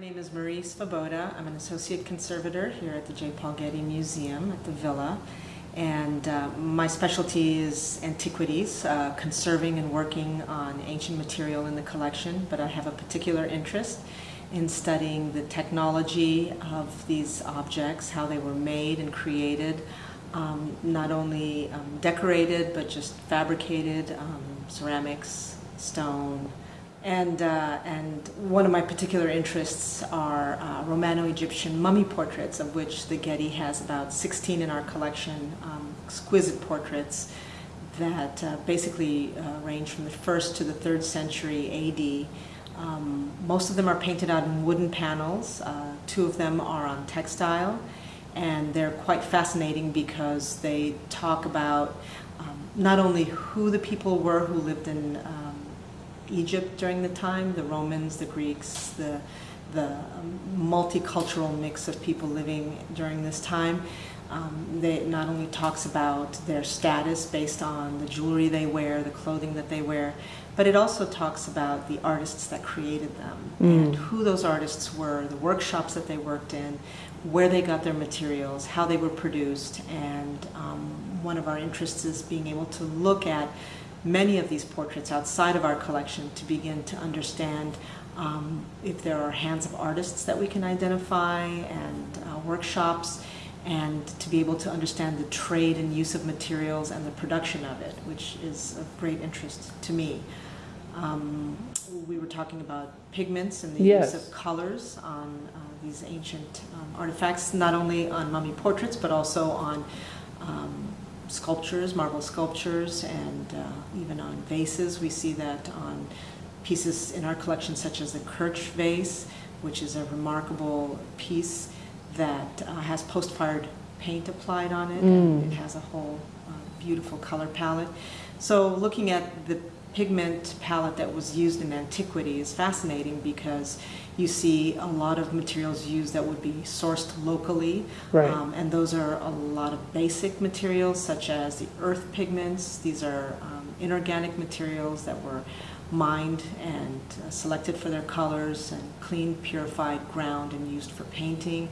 name is Marie Svoboda. I'm an associate conservator here at the J. Paul Getty Museum at the Villa. And uh, my specialty is antiquities, uh, conserving and working on ancient material in the collection, but I have a particular interest in studying the technology of these objects, how they were made and created, um, not only um, decorated, but just fabricated, um, ceramics, stone, and, uh, and one of my particular interests are uh, Romano-Egyptian mummy portraits, of which the Getty has about 16 in our collection, um, exquisite portraits that uh, basically uh, range from the first to the third century AD. Um, most of them are painted out in wooden panels. Uh, two of them are on textile, and they're quite fascinating because they talk about um, not only who the people were who lived in um, Egypt during the time, the Romans, the Greeks, the, the um, multicultural mix of people living during this time. Um, they not only talks about their status based on the jewelry they wear, the clothing that they wear, but it also talks about the artists that created them mm. and who those artists were, the workshops that they worked in, where they got their materials, how they were produced, and um, one of our interests is being able to look at many of these portraits outside of our collection to begin to understand um, if there are hands of artists that we can identify and uh, workshops and to be able to understand the trade and use of materials and the production of it, which is of great interest to me. Um, we were talking about pigments and the yes. use of colors on uh, these ancient um, artifacts, not only on mummy portraits, but also on um, sculptures, marble sculptures, and uh, even on vases. We see that on pieces in our collection such as the Kirch vase, which is a remarkable piece that uh, has post-fired paint applied on it, mm. and it has a whole uh, beautiful color palette. So looking at the pigment palette that was used in antiquity is fascinating because you see a lot of materials used that would be sourced locally. Right. Um, and those are a lot of basic materials such as the earth pigments. These are um, inorganic materials that were mined and uh, selected for their colors and clean, purified, ground and used for painting.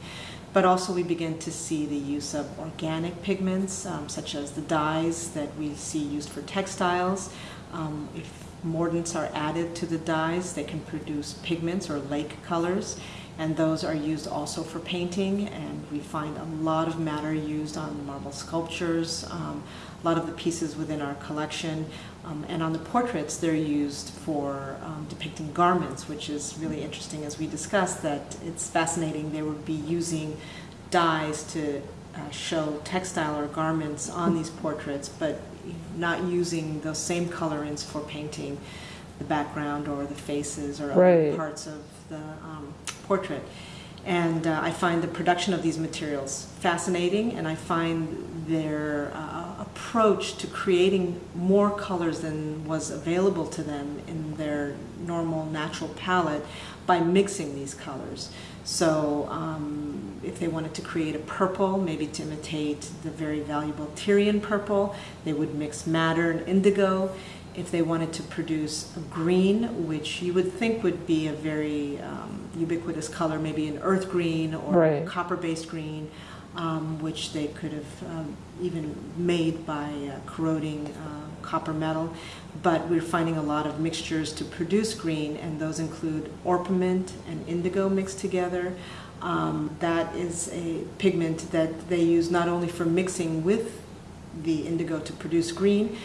But also we begin to see the use of organic pigments um, such as the dyes that we see used for textiles. Um, if mordants are added to the dyes, they can produce pigments or lake colors and those are used also for painting and we find a lot of madder used on marble sculptures, um, a lot of the pieces within our collection um, and on the portraits they're used for um, depicting garments which is really interesting as we discussed that it's fascinating they would be using dyes to uh, show textile or garments on these portraits but not using those same colorings for painting the background or the faces or right. other parts of the um, portrait. And uh, I find the production of these materials fascinating, and I find their uh, approach to creating more colors than was available to them in their normal natural palette by mixing these colors. So um, if they wanted to create a purple, maybe to imitate the very valuable Tyrian purple, they would mix madder and indigo. If they wanted to produce a green, which you would think would be a very um, ubiquitous color, maybe an earth green or right. copper-based green, um, which they could have um, even made by uh, corroding uh, copper metal, but we're finding a lot of mixtures to produce green, and those include orpiment and indigo mixed together. Um, that is a pigment that they use not only for mixing with the indigo to produce green,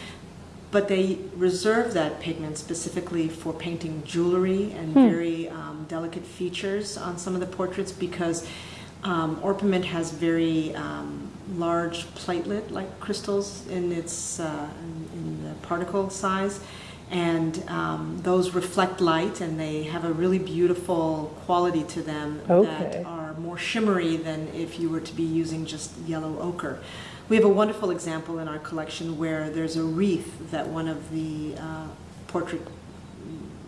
but they reserve that pigment specifically for painting jewelry and hmm. very um, delicate features on some of the portraits because um, orpiment has very um, large platelet-like crystals in its uh, in, in, the particle size, and um, those reflect light, and they have a really beautiful quality to them okay. that are more shimmery than if you were to be using just yellow ochre. We have a wonderful example in our collection where there's a wreath that one of the uh, portrait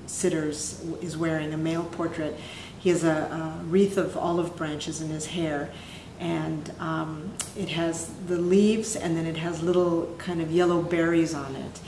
sitters is wearing, a male portrait, he has a, a wreath of olive branches in his hair and um, it has the leaves and then it has little kind of yellow berries on it.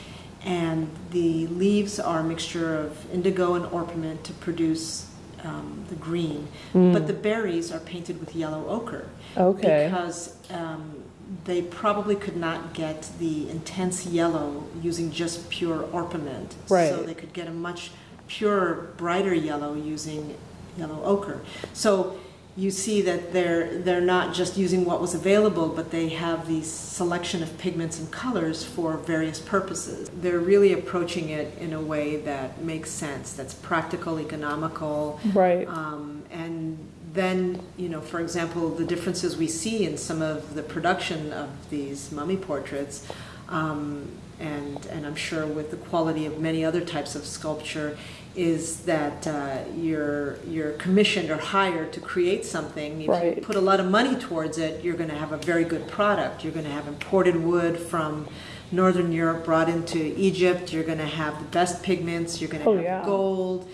And the leaves are a mixture of indigo and orpiment to produce um, the green, Mm. but the berries are painted with yellow ochre Okay. because um, they probably could not get the intense yellow using just pure orpiment. right. So they could get a much purer, brighter yellow using yellow ochre. So you see that they're they're not just using what was available, but they have these selection of pigments and colors for various purposes. They're really approaching it in a way that makes sense, that's practical, economical, Right. um, and then, you know, for example, the differences we see in some of the production of these mummy portraits, um, and, and I'm sure with the quality of many other types of sculpture, is that uh, you're, you're commissioned or hired to create something. If you put a lot of money towards it, you're going to have a very good product. You're going to have imported wood from Northern Europe brought into Egypt. You're going to have the best pigments. You're going to Oh, have yeah. gold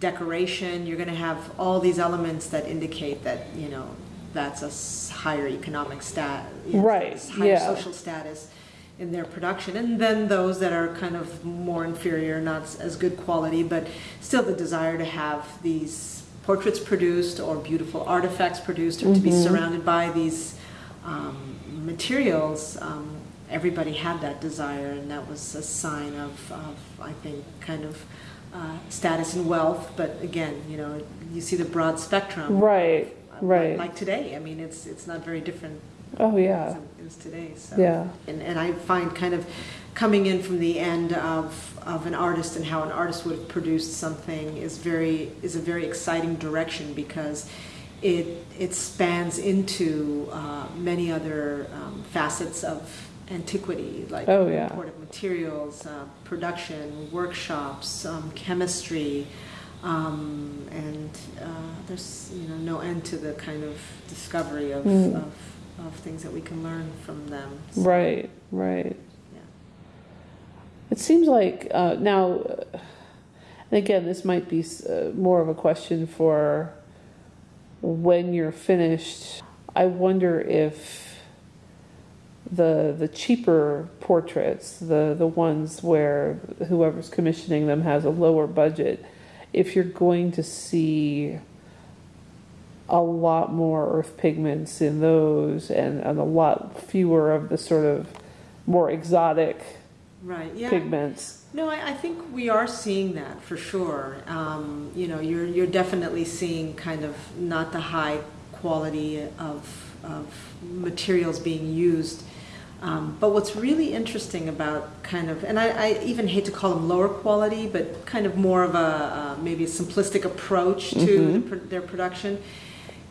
decoration, you're going to have all these elements that indicate that, you know, that's a higher economic stat, you know, Right, higher yeah. social status in their production. And then those that are kind of more inferior, not as good quality, but still the desire to have these portraits produced or beautiful artifacts produced or to be Mhm. surrounded by these um, materials. Um, everybody had that desire, and that was a sign of, of I think, kind of uh, status and wealth. But again, you know, you see the broad spectrum. Right. uh, Right. Like today, I mean, it's it's not very different Oh, yeah. it is today. So. Yeah. And, and I find kind of coming in from the end of, of an artist and how an artist would have produced something is very is a very exciting direction because it it spans into uh, many other um, facets of antiquity like Oh, yeah. imported materials, uh, production, workshops, um, chemistry. Um, and uh, there's you know no end to the kind of discovery of, Mm. of, of things that we can learn from them. So, Right. Right. Yeah. It seems like uh, now, and again, this might be uh, more of a question for when you're finished. I wonder if the the cheaper portraits, the the ones where whoever's commissioning them has a lower budget, if you're going to see a lot more earth pigments in those and, and a lot fewer of the sort of more exotic Right. Yeah. pigments. No, I, I think we are seeing that for sure. Um, you know, you're you're definitely seeing kind of not the high quality of of materials being used. Um, but what's really interesting about kind of, and I, I even hate to call them lower quality, but kind of more of a uh, maybe a simplistic approach to the, Mhm. pro- their production,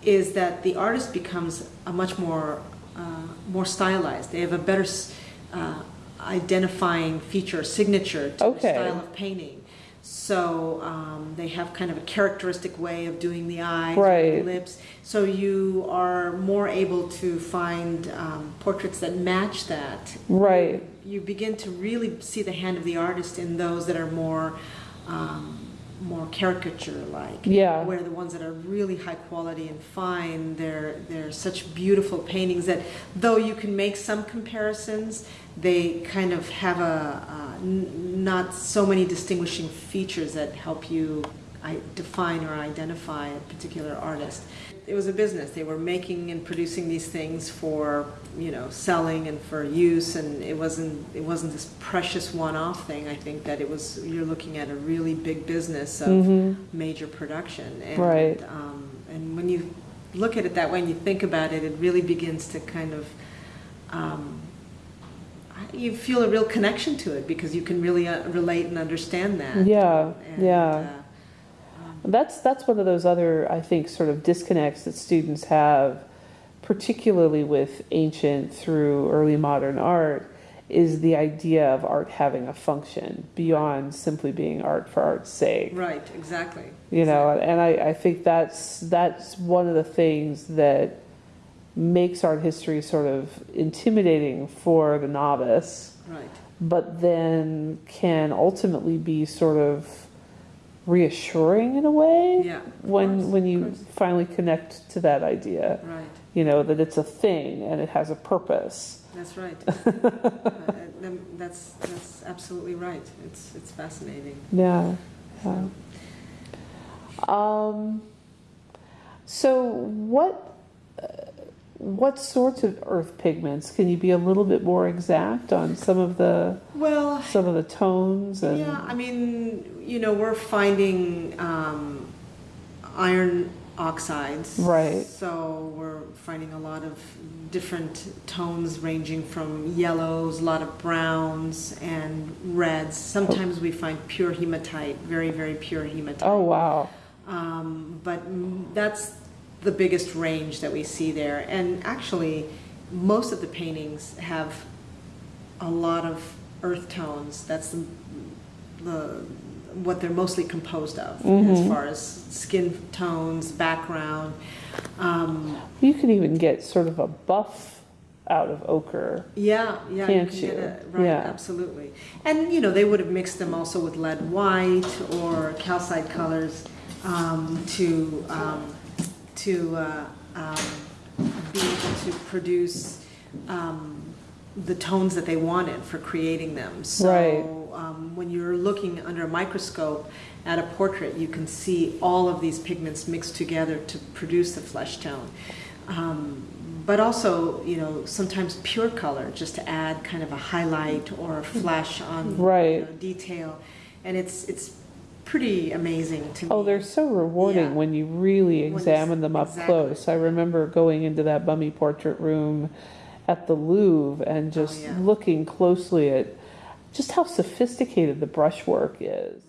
is that the artist becomes a much more uh, more stylized. They have a better uh, identifying feature, signature to Okay. the style of painting. So um, they have kind of a characteristic way of doing the eyes, Right. the lips. So you are more able to find um, portraits that match that. Right. You begin to really see the hand of the artist in those that are more. Um, more caricature-like, Yeah. where the ones that are really high quality and fine, they're they're such beautiful paintings that though you can make some comparisons, they kind of have a uh, n- not so many distinguishing features that help you I, define or identify a particular artist. It was a business. They were making and producing these things for you know selling and for use, and it wasn't it wasn't this precious one-off thing. I think that it was you're looking at a really big business of Mhm. major production, and Right. um, and when you look at it that way and you think about it, it really begins to kind of um, you feel a real connection to it because you can really uh, relate and understand that. Yeah, And, yeah. uh, That's that's one of those other I think sort of disconnects that students have, particularly with ancient through early modern art, is the idea of art having a function beyond simply being art for art's sake. right, exactly. You know, and I, I think that's that's one of the things that makes art history sort of intimidating for the novice. Right. but then can ultimately be sort of reassuring in a way Yeah. when course, when you finally connect to that idea Right. you know that it's a thing and it has a purpose That's right. uh, that's that's absolutely right. It's it's fascinating. yeah, yeah. Um, so what what sorts of earth pigments? Can you be a little bit more exact on some of the Well, some of the tones and yeah, I mean, you know, we're finding um, iron oxides. Right. So we're finding a lot of different tones ranging from yellows, a lot of browns, and reds. Sometimes we find pure hematite, very, very pure hematite. oh wow, Um, but that's the biggest range that we see there. And actually, most of the paintings have a lot of earth tones. That's the, the what they're mostly composed of, as Mhm. far as skin tones, background. Um, you can even get sort of a buff out of ochre. yeah, yeah, Can't you can get you? it right. Yeah. Absolutely. And you know, they would have mixed them also with lead white or calcite colors um, to um, to uh, um, be able to produce um, the tones that they wanted for creating them. So Right. um, when you're looking under a microscope at a portrait, you can see all of these pigments mixed together to produce the flesh tone. Um, but also, you know, sometimes pure color just to add kind of a highlight or a flash on Right. you know, detail, and it's it's pretty amazing to me. Oh, they're so rewarding Yeah. when you really examine them up exactly. close. I remember going into that mummy portrait room at the Louvre and oh, just Oh, yeah. looking closely at just how sophisticated the brushwork is.